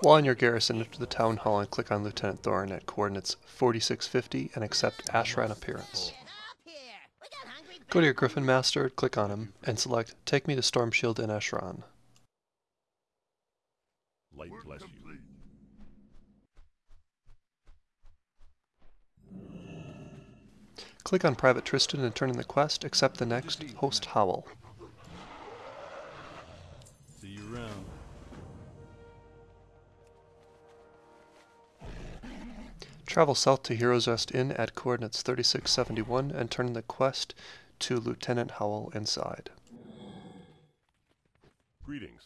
While in your garrison, enter the town hall and click on Lieutenant Thorn at coordinates 4650 and accept Ashran Appearance. Go to your Gryphon Master, click on him, and select Take me to Stormshield in Ashran. Light bless you. Click on Private Tristan and turn in the quest, accept the next, Host Howell. Travel south to Heroes Rest Inn at coordinates 3671 and turn in the quest to Lieutenant Howell inside. Greetings.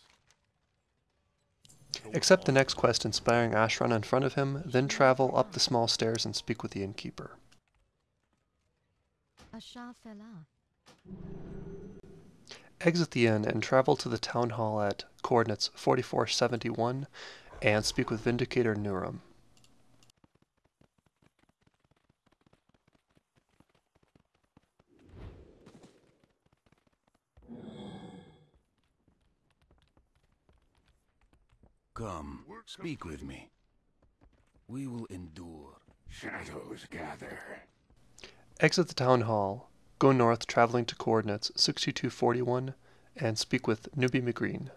Accept the next quest inspiring Ashran in front of him, then travel up the small stairs and speak with the innkeeper. Ashafela. Exit the inn and travel to the town hall at coordinates 4471 and speak with Vindicator Nurum. Come, speak with me. We will endure. Shadows gather. Exit the town hall, go north traveling to coordinates 6241 and speak with Newbie McGreen.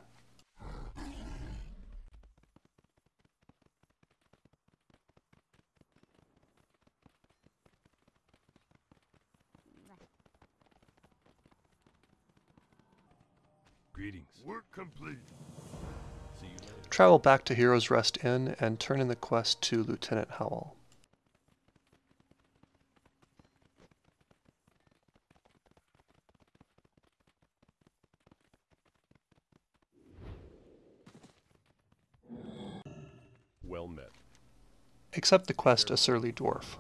Greetings. Work complete. See you later. Travel back to Heroes Rest Inn and turn in the quest to Lieutenant Howell. Well met. Accept the quest A Surly Dwarf.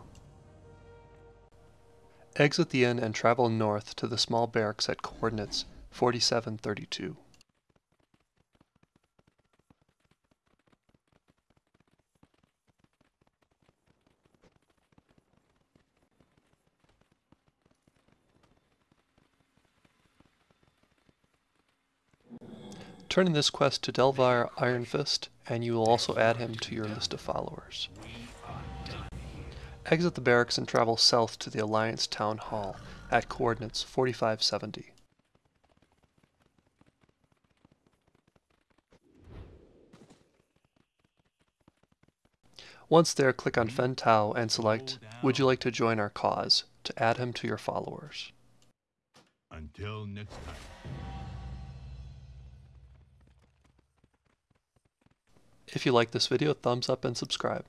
Exit the inn and travel north to the small barracks at coordinates 4732. Turn in this quest to Delvar Ironfist, and you will also add him to your list of followers. Exit the barracks and travel south to the Alliance Town Hall at coordinates 4570. Once there, click on Fen Tao and select Would you like to join our cause to add him to your followers. Until next time. If you like this video, thumbs up and subscribe.